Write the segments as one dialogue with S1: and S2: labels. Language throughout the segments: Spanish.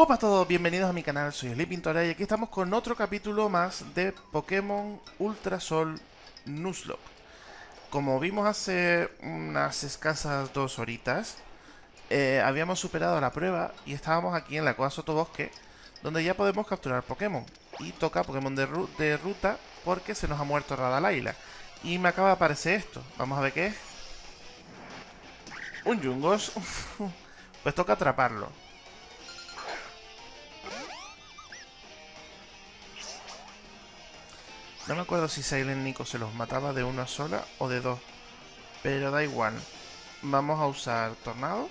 S1: Hola a todos, bienvenidos a mi canal, soy Sleepintora y aquí estamos con otro capítulo más de Pokémon Ultra Sol Nuzlocke. Como vimos hace unas escasas dos horitas, eh, habíamos superado la prueba y estábamos aquí en la Cueva Sotobosque, donde ya podemos capturar Pokémon. Y toca Pokémon de, ruta porque se nos ha muerto Radalaila. Y me acaba de aparecer esto, vamos a ver qué es. Un Jungos. pues toca atraparlo. No me acuerdo si Silent Nico se los mataba de una sola o de dos. Pero da igual. Vamos a usar Tornado.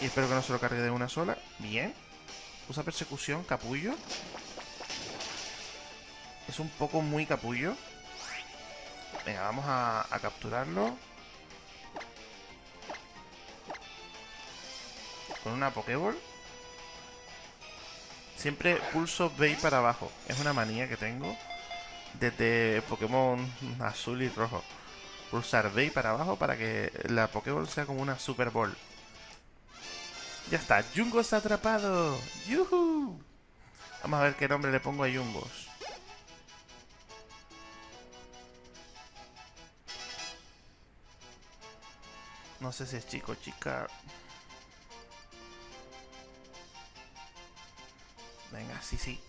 S1: Y espero que no se lo cargue de una sola. Bien. Usa Persecución, Capullo. Es un poco muy capullo. Venga, vamos a, capturarlo. Con una Pokéball. Siempre pulso B para abajo. Es una manía que tengo desde Pokémon azul y rojo. Pulsar B para abajo para que la Pokéball sea como una Super Ball. Ya está, Jungos atrapado. ¡Yuhu! Vamos a ver qué nombre le pongo a Jungos. No sé si es chico o chica. Venga, sí, sí.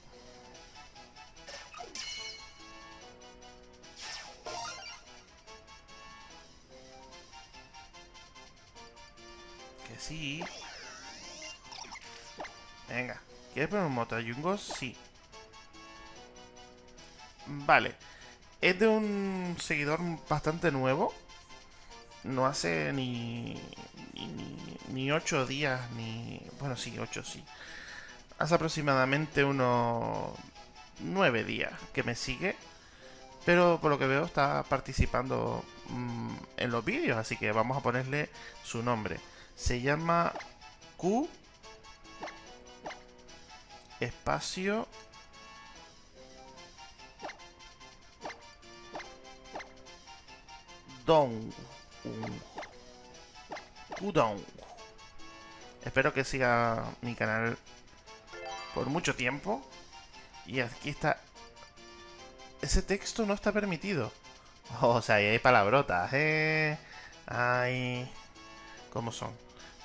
S1: Que sí. Venga. ¿Quieres poner un moto a Jungos? Sí. Vale. Es de un seguidor bastante nuevo. No hace ni... Ni, ni 8 días, ni... Bueno, sí, 8 sí hace aproximadamente unos nueve días que me sigue. Pero por lo que veo está participando mmm, en los vídeos, así que vamos a ponerle su nombre. Se llama Q espacio Dong. Dong. Espero que siga mi canal por mucho tiempo. Y aquí está... Ese texto no está permitido. o sea, ahí hay palabrotas, ¿eh? Hay... ¿Cómo son?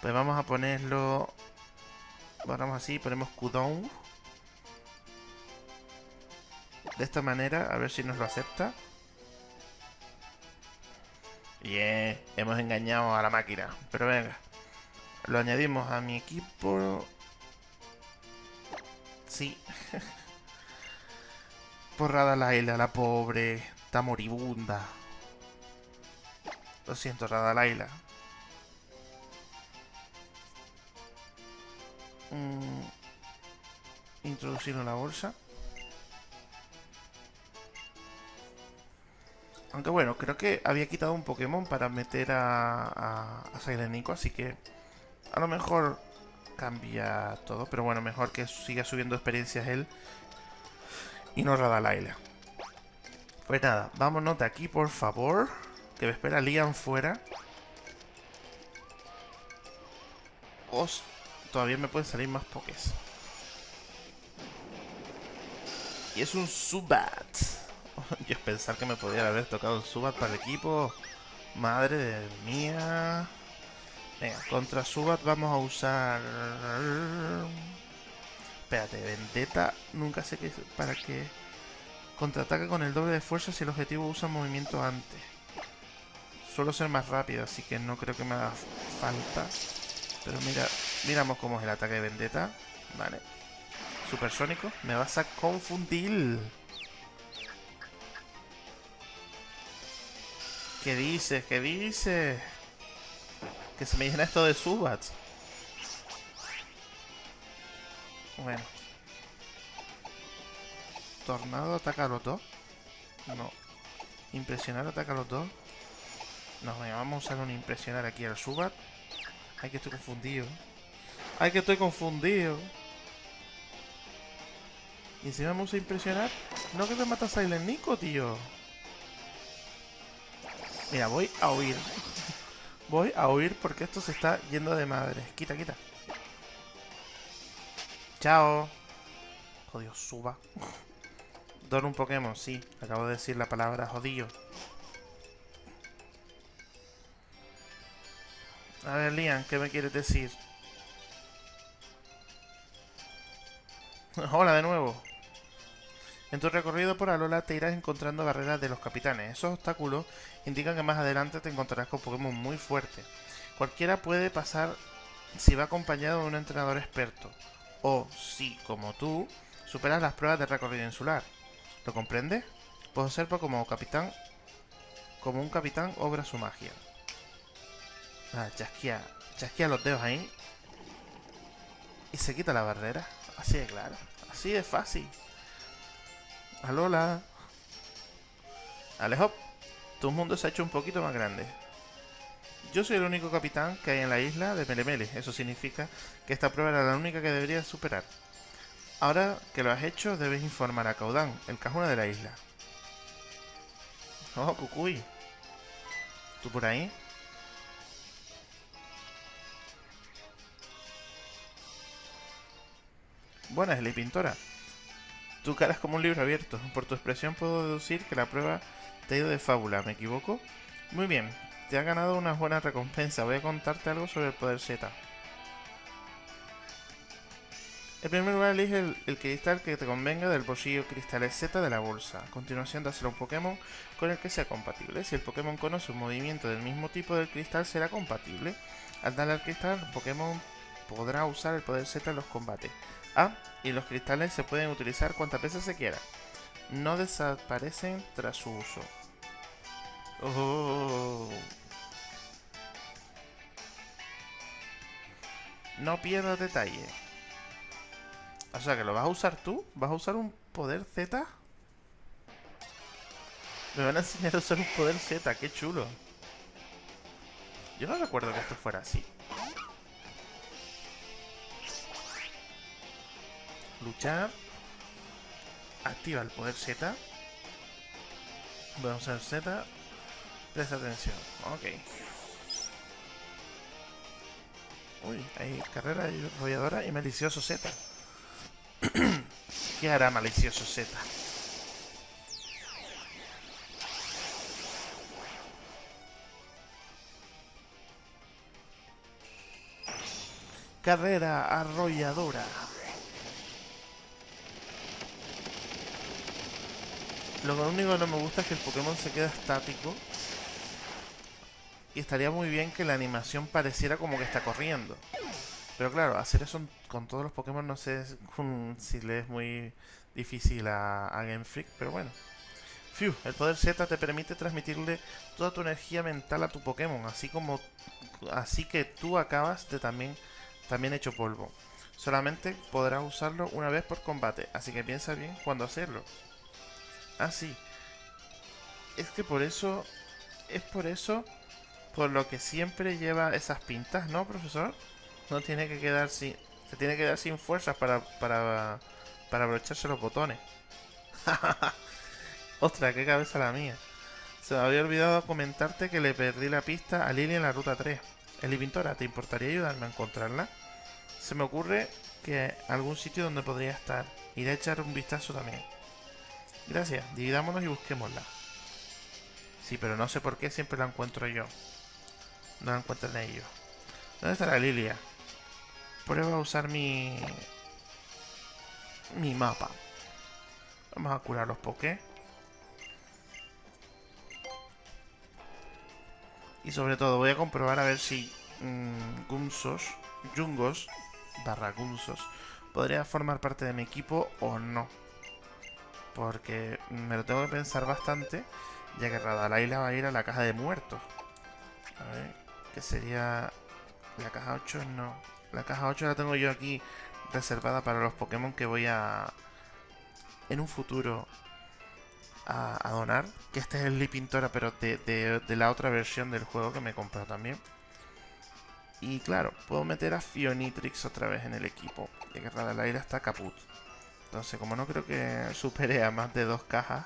S1: Pues vamos a ponerlo... Vamos así, ponemos Kudong. De esta manera, a ver si nos lo acepta. Bien, hemos engañado a la máquina. Pero venga, lo añadimos a mi equipo Sí. Porrada Laila, la pobre. Está moribunda. Lo siento, Radalaila. Mm. Introducirlo la bolsa. Aunque bueno, creo que había quitado un Pokémon para meter a, a, a así que a lo mejor cambia todo. Pero bueno, mejor que siga subiendo experiencias él y no Radalaila. Pues nada, vámonos de aquí, por favor. Que me espera Liam fuera. Os, todavía me pueden salir más pokés. Y es un Subat. Yo pensar que me podría haber tocado un Subat para el equipo. Madre mía. Venga, contra Subat vamos a usar... Espérate, Vendetta, nunca sé qué para qué... Contraataca con el doble de fuerza si el objetivo usa movimiento antes. Suelo ser más rápido, así que no creo que me haga falta. Pero mira, miramos cómo es el ataque de Vendetta. Vale. Supersónico. Me vas a confundir. ¿Qué dices? ¿Qué dices? Que se me llena esto de Subats. Bueno. Tornado ataca a los dos. No. Impresionar ataca a los dos. No, vamos a usar un impresionar aquí al Subat. Ay, que estoy confundido. Ay, que estoy confundido. Y encima vamos a impresionar. No que te mata Silent Nico, tío. Mira, voy a huir. Voy a huir porque esto se está yendo de madre. Quita, quita. Chao. Jodido, suba. Don un Pokémon, sí. Acabo de decir la palabra jodido. A ver, Lian, ¿qué me quieres decir? Hola de nuevo. En tu recorrido por Alola te irás encontrando barreras de los capitanes. Esos obstáculos indican que más adelante te encontrarás con Pokémon muy fuertes. Cualquiera puede pasar si va acompañado de un entrenador experto. O si, como tú, superas las pruebas de recorrido insular. ¿Lo comprendes? Puedo ser como capitán... Como un capitán obra su magia. Ah, chasquea, los dedos ahí. Y se quita la barrera. Así de claro. Así de fácil. Alola. Alejo. Tu mundo se ha hecho un poquito más grande. Yo soy el único capitán que hay en la isla de Melemele. Eso significa que esta prueba era la única que deberías superar. Ahora que lo has hecho, debes informar a Caudán, el cajuna de la isla. Oh, Cucuy. ¿Tú por ahí? Buenas, Eli Pintora. Tu cara es como un libro abierto. Por tu expresión puedo deducir que la prueba te ido de fábula, ¿me equivoco? Muy bien, te ha ganado una buena recompensa. Voy a contarte algo sobre el poder Z. En primer lugar, elige el, cristal que te convenga del bolsillo cristales Z de la bolsa. A continuación, dáselo a un Pokémon con el que sea compatible. Si el Pokémon conoce un movimiento del mismo tipo del cristal, será compatible. Al darle al cristal, el Pokémon podrá usar el poder Z en los combates. Ah, y los cristales se pueden utilizar cuantas veces se quiera. No desaparecen tras su uso. Oh. No pierdas detalle. O sea, que lo vas a usar tú. ¿Vas a usar un poder Z? Me van a enseñar a usar un poder Z. Qué chulo. Yo no recuerdo que esto fuera así. luchar. Activa el poder Z. Voy a usar Z. Presta atención. Ok. Uy, hay carrera arrolladora y malicioso Z. ¿Qué hará malicioso Z? Carrera arrolladora. Lo único que no me gusta es que el Pokémon se queda estático. Y estaría muy bien que la animación pareciera como que está corriendo. Pero claro, hacer eso con todos los Pokémon no sé si le es muy difícil a, Game Freak, pero bueno. Fiu, el poder Z te permite transmitirle toda tu energía mental a tu Pokémon, así como así que tú acabas de también también hecho polvo. Solamente podrás usarlo una vez por combate, así que piensa bien cuando hacerlo. Ah, sí. Es que por eso... Es por eso... Por lo que siempre lleva esas pintas, ¿no, profesor? No tiene que quedar sin... Se tiene que quedar sin fuerzas para... Para... Para abrocharse los botones. Ostras, qué cabeza la mía. Se me había olvidado comentarte que le perdí la pista a Lily en la ruta 3. Eli Pintora, ¿te importaría ayudarme a encontrarla? Se me ocurre que algún sitio donde podría estar. Iré a echar un vistazo también. Gracias, dividámonos y busquémosla. Sí, pero no sé por qué siempre la encuentro yo. No la encuentran ellos. ¿Dónde está la Lilia? Prueba a usar mi... Mi mapa. Vamos a curar los Poké. Y sobre todo voy a comprobar a ver si mmm, Gunsos, Jungos, barra Gunsos, podría formar parte de mi equipo o no. Porque me lo tengo que pensar bastante, ya que Radalaila va a ir a la caja de muertos. A ver, que sería... La caja 8 no. La caja 8 la tengo yo aquí reservada para los Pokémon que voy a... En un futuro a, donar. Que este es el Lipintora, pero de, la otra versión del juego que me he comprado también. Y claro, puedo meter a Fionitrix otra vez en el equipo. Ya que Radalaira está caput. Entonces, como no creo que supere a más de dos cajas,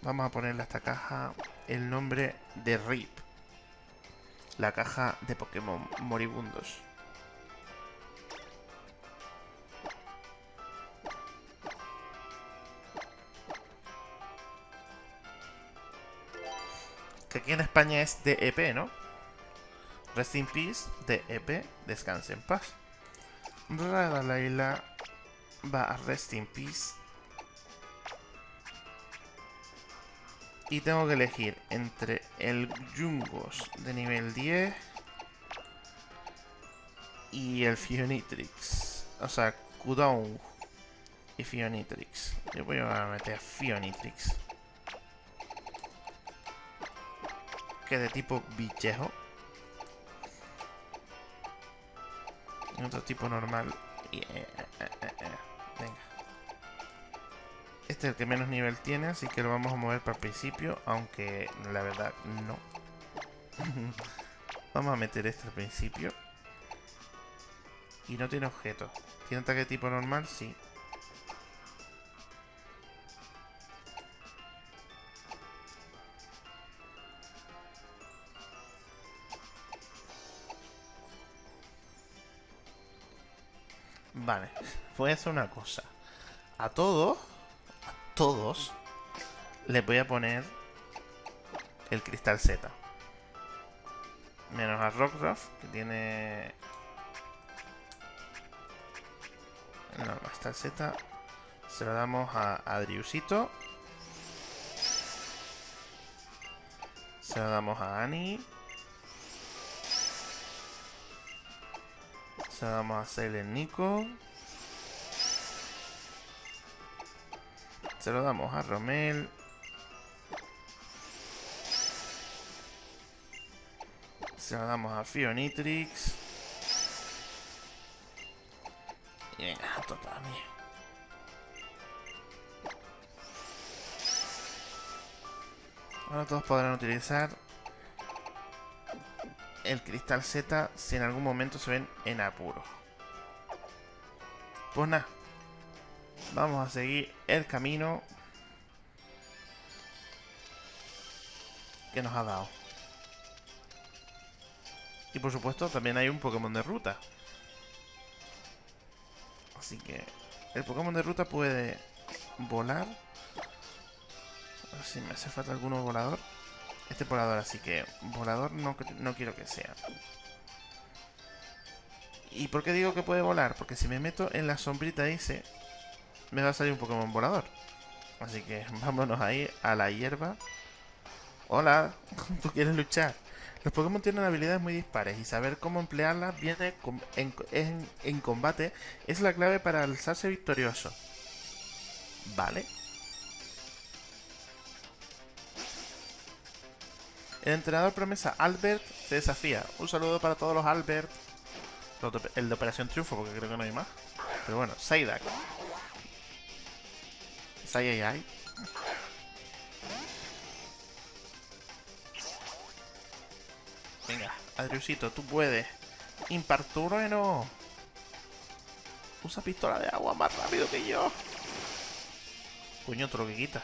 S1: vamos a ponerle a esta caja el nombre de RIP. la caja de Pokémon moribundos. Que aquí en España es DEP, ¿no? Rest in Peace, DEP, descanse en paz. Laila va a Rest in Peace. Y tengo que elegir entre el Jungos de nivel 10 y el Fionitrix. O sea, Kudong y Fionitrix. Yo voy a meter Fionitrix. Que de tipo bichejo. Otro tipo normal. Eh, Venga. Este es el que menos nivel tiene, así que lo vamos a mover para el principio, aunque la verdad no. vamos a meter este al principio. Y no tiene objeto. ¿Tiene ataque tipo normal? Sí. Vale, voy a hacer una cosa. A todos, a todos, les voy a poner el cristal Z. Menos a Rockruff, que tiene... No, cristal Z se lo damos a Adriusito. Se lo damos a Annie. Se lo damos a el Nico. Se lo damos a Romel. Se lo damos a Fionitrix. Y venga, esto también. Ahora todos podrán utilizar el cristal Z si en algún momento se ven en apuro. Pues nada. Vamos a seguir el camino que nos ha dado. Y por supuesto también hay un Pokémon de ruta. Así que el Pokémon de ruta puede volar. A ver si me hace falta alguno volador. Este volador, así que volador no, no quiero que sea. ¿Y por qué digo que puede volar? Porque si me meto en la sombrita ese, me va a salir un Pokémon volador. Así que vámonos ahí a la hierba. Hola, ¿tú quieres luchar? Los Pokémon tienen habilidades muy dispares y saber cómo emplearlas viene en, en, en combate es la clave para alzarse victorioso. ¿Vale? El entrenador promesa Albert te desafía. Un saludo para todos los Albert. El de Operación Triunfo, porque creo que no hay más. Pero bueno, Saidak. Sayayay. Venga, Adriusito, tú puedes. Impartrueno. Usa pistola de agua más rápido que yo. Coño, otro que quita.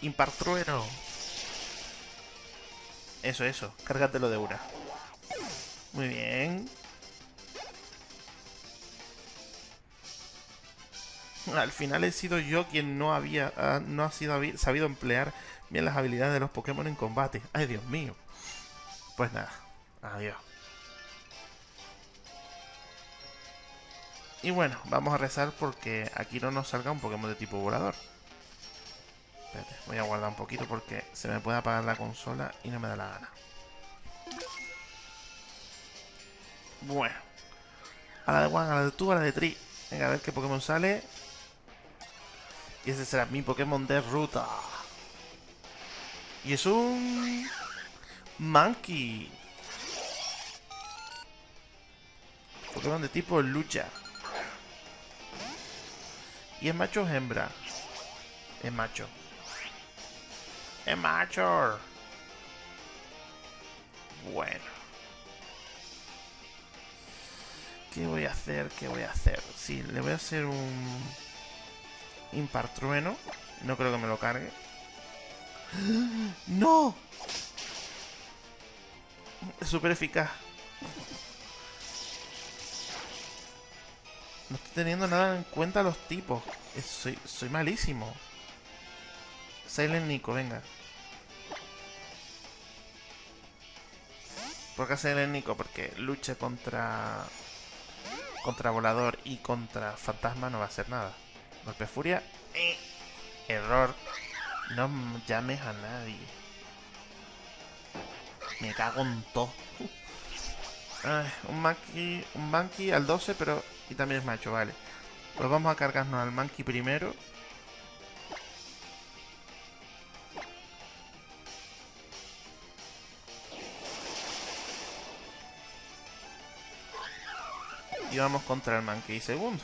S1: Impartrueno. Eso, eso. Cárgatelo de una. Muy bien. Al final he sido yo quien no había ah, no ha sido sabido emplear bien las habilidades de los Pokémon en combate. Ay, Dios mío. Pues nada. Adiós. Y bueno, vamos a rezar porque aquí no nos salga un Pokémon de tipo volador. Espérate, voy a guardar un poquito porque se me puede apagar la consola y no me da la gana. Bueno. A la de One, a la de tú, a la de Tri. Venga, a ver qué Pokémon sale. Y ese será mi Pokémon de ruta. Y es un... Monkey. Pokémon de tipo lucha. ¿Y es macho o hembra? Es macho. ¡Es macho! Bueno. ¿Qué voy a hacer? ¿Qué voy a hacer? Sí, le voy a hacer un... Impartrueno. No creo que me lo cargue. ¡No! Es súper eficaz. No estoy teniendo nada en cuenta los tipos. Soy, soy malísimo. Silent Nico, venga. ¿Por qué Silent Nico? Porque luche contra... Contra volador y contra fantasma no va a hacer nada. Golpe furia. Error. No llames a nadie. Me cago en todo. un monkey, un monkey al 12, pero... Y también es macho, vale. Pues vamos a cargarnos al monkey primero. Y vamos contra el monkey segundo.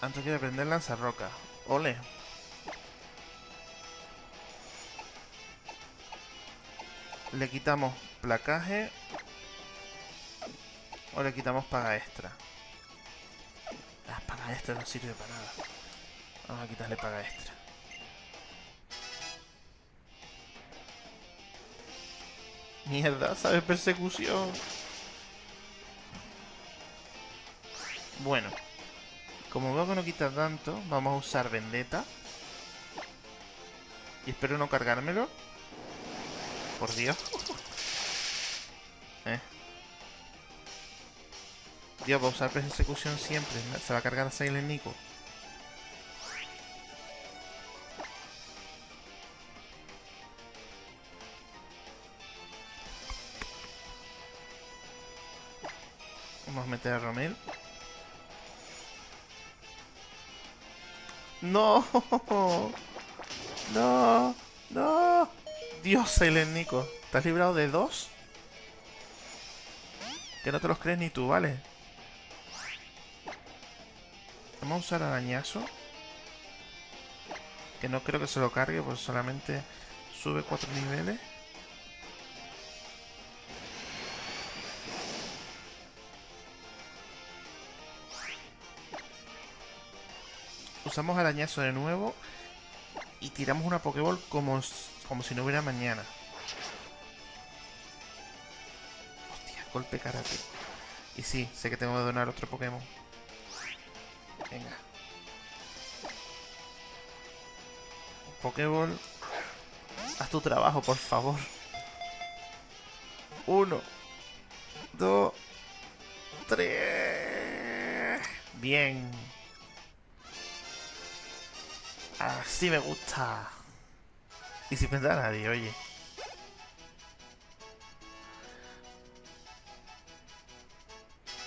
S1: Antes quiero aprender roca. Ole. Le quitamos placaje. O le quitamos paga extra. La paga extra no sirve para nada. Vamos a quitarle paga extra. Mierda, ¿sabes? Persecución. Bueno. Como veo que no quita tanto, vamos a usar Vendetta. Y espero no cargármelo. Por Dios. Eh. Dios, va a usar persecución siempre. Se va a cargar a Silent Nico. Vamos a meter a Romel. ¡No! ¡No! ¡No! Dios, Silent Nico. ¿Te has librado de dos? Que no te los crees ni tú, ¿vale? Vamos a usar arañazo. Que no creo que se lo cargue, pues solamente sube cuatro niveles. Usamos arañazo de nuevo y tiramos una Pokéball como, como si no hubiera mañana. Hostia, golpe karate. Y sí, sé que tengo que donar otro Pokémon. Venga. Pokéball. Haz tu trabajo, por favor. Uno. Dos. Tres. Bien. Así me gusta. Y sin pensar a nadie, oye.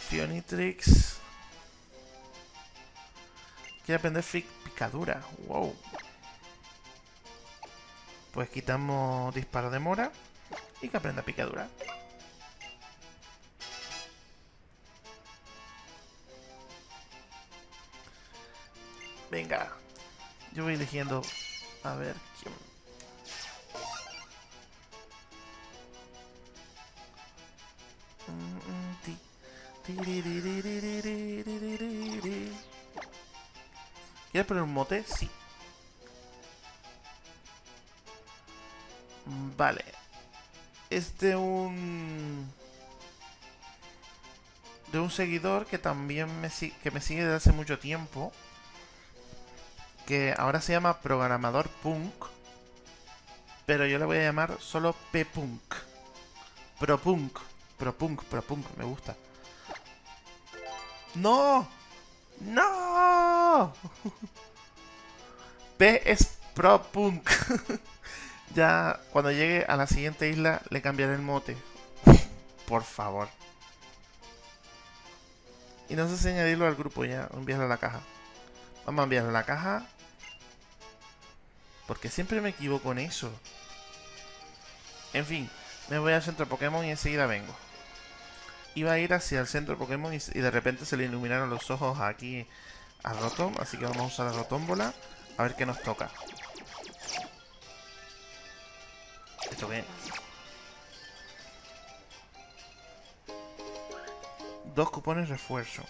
S1: Fionitrix. Quiere aprender picadura. Wow. Pues quitamos disparo de mora y que aprenda picadura. Venga, yo voy eligiendo... A ver, ¿quién...? ¿Quieres poner un mote? Sí. Vale. Es de un... De un seguidor que también me, que me sigue desde hace mucho tiempo que ahora se llama Programador Punk, pero yo le voy a llamar solo P-Punk. Pro-Punk, Pro-Punk, Pro-Punk, me gusta. ¡No! ¡No! P es Pro-Punk. ya cuando llegue a la siguiente isla le cambiaré el mote. Por favor. Y no sé si añadirlo al grupo ya, enviarlo a la caja. Vamos a enviarlo a la caja porque siempre me equivoco en eso. En fin, me voy al centro Pokémon y enseguida vengo. Iba a ir hacia el centro Pokémon y, de repente se le iluminaron los ojos aquí a Rotom. Así que vamos a usar la Rotómbola a ver qué nos toca. ¿Esto qué? Dos cupones refuerzo.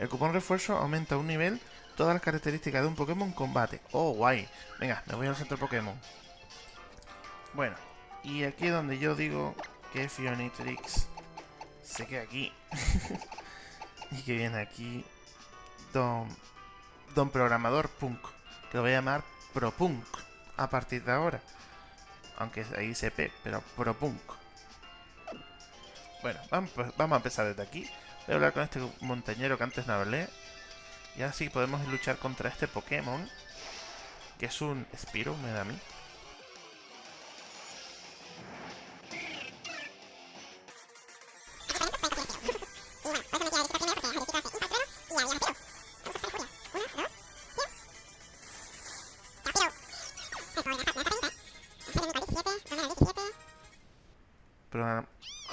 S1: El cupón refuerzo aumenta un nivel todas las características de un Pokémon combate. Oh, guay. Venga, me voy al centro Pokémon. Bueno, y aquí es donde yo digo que Fionitrix se queda aquí. y que viene aquí Don, Don Programador Punk. Que lo voy a llamar ProPunk a partir de ahora. Aunque ahí dice P, pero ProPunk. Bueno, vamos, vamos a empezar desde aquí. Voy a hablar con este montañero que antes no hablé. Y ahora sí podemos luchar contra este Pokémon. Que es un Spiro, me da a mí.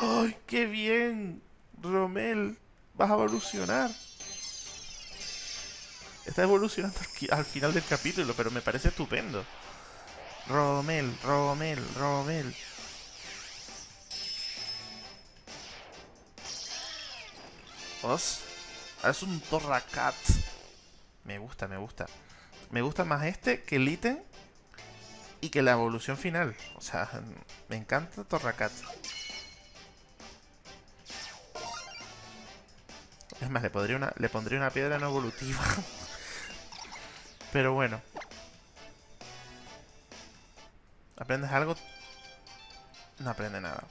S1: ¡Ay, qué bien! Romel, vas a evolucionar. Está evolucionando al final del capítulo, pero me parece estupendo. Romel, Romel, Romel. Os, es un Torracat. Me gusta, me gusta. Me gusta más este que el ítem y que la evolución final. O sea, me encanta Torracat. Es más, le, pondría una, le pondría una piedra no evolutiva. Pero bueno. ¿Aprendes algo? No aprende nada.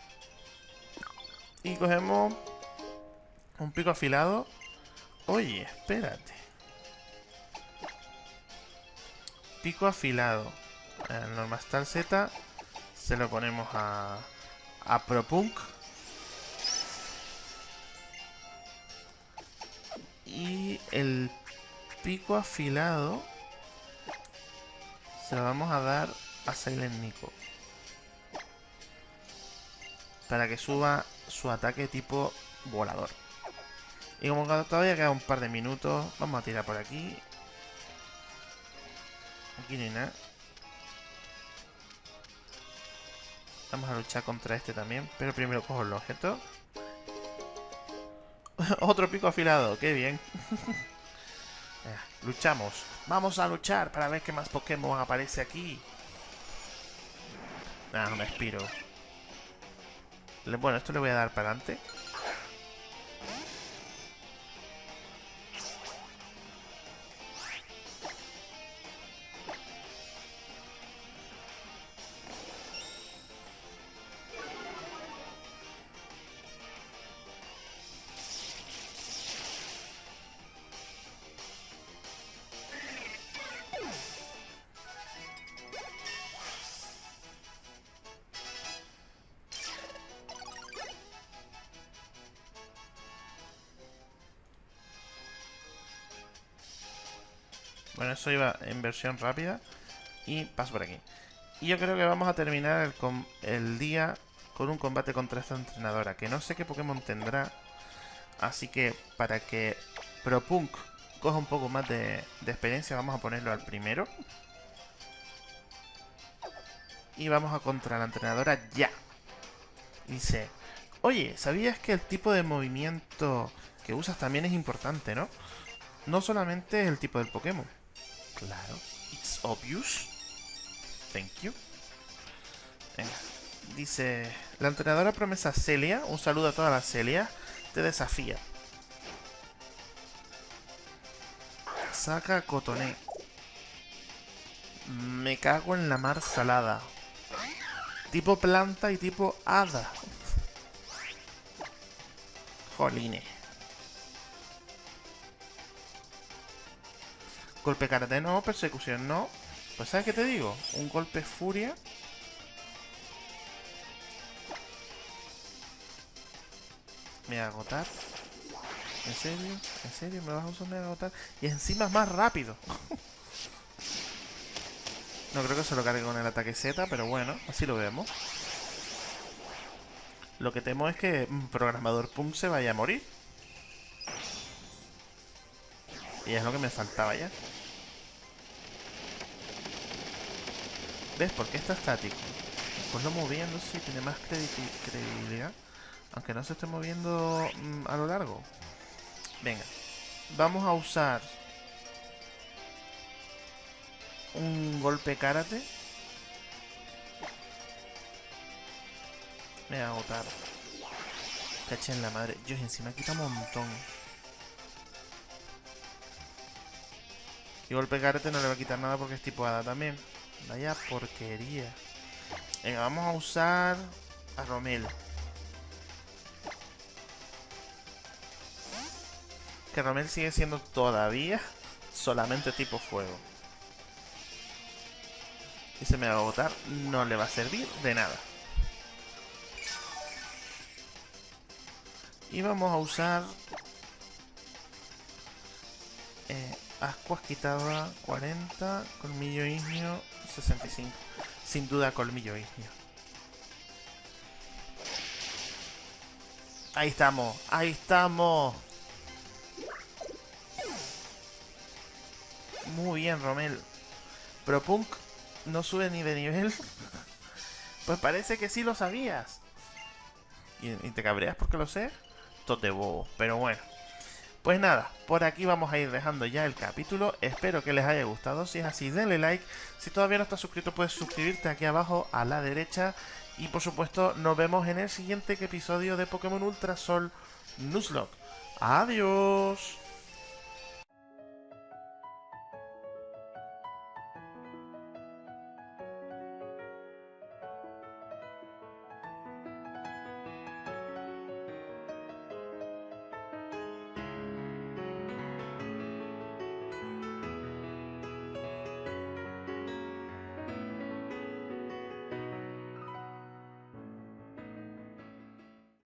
S1: Y cogemos un pico afilado. Oye, espérate. Pico afilado. El Normastal Z se lo ponemos a, a Propunk. Y el pico afilado se lo vamos a dar a Silent Nico. Para que suba su ataque tipo volador. Y como todavía queda un par de minutos, vamos a tirar por aquí. Aquí no hay nada. Vamos a luchar contra este también, pero primero cojo el objeto. Otro pico afilado, qué bien. luchamos. Vamos a luchar para ver qué más Pokémon aparece aquí. Ah, me expiro. Bueno, esto le voy a dar para adelante. Eso iba en versión rápida. Y paso por aquí. Y yo creo que vamos a terminar el, día con un combate contra esta entrenadora. Que no sé qué Pokémon tendrá. Así que para que ProPunk coja un poco más de, de experiencia, vamos a ponerlo al primero. Y vamos a contra la entrenadora ya. Dice, oye, ¿sabías que el tipo de movimiento que usas también es importante, no? No solamente el tipo del Pokémon. Claro. It's obvious. Thank you. Venga. Dice, la entrenadora promesa Celia, un saludo a todas las Celia, te desafía. Saca Cotoné. Me cago en la mar salada. Tipo planta y tipo hada. Joline. Golpe karate no, persecución no. Pues ¿sabes qué te digo? Un golpe furia. Me voy a agotar. ¿En serio? ¿En serio? ¿Me vas a usar me agotar? Y encima es más rápido. no creo que se lo cargue con el ataque Z, pero bueno, así lo vemos. Lo que temo es que un programador Pum se vaya a morir. Y es lo que me faltaba ya. ¿Ves? ¿Por qué está estático? Pues no moviéndose tiene más credibilidad. Aunque no se esté moviendo mm, a lo largo. Venga. Vamos a usar un golpe karate. Me voy a agotar. Caché en la madre. Dios, encima quita un montón. Y golpe karate no le va a quitar nada porque es tipo hada también. Vaya porquería. Venga, vamos a usar a Romel. Que Romel sigue siendo todavía solamente tipo fuego. Y se me va a agotar, no le va a servir de nada. Y vamos a usar... Eh, ascuas quitaba 40, colmillo ignio 65. Sin duda colmillo ignio. Ahí estamos, ahí estamos. Muy bien, Romel. Pero Punk no sube ni de nivel. Pues parece que sí lo sabías. ¿Y, te cabreas porque lo sé? Tote bobo. Pero bueno. Pues nada, por aquí vamos a ir dejando ya el capítulo. Espero que les haya gustado. Si es así, denle like. Si todavía no estás suscrito, puedes suscribirte aquí abajo a la derecha. Y por supuesto, nos vemos en el siguiente episodio de Pokémon Ultra Sol Nuzlocke. Adiós.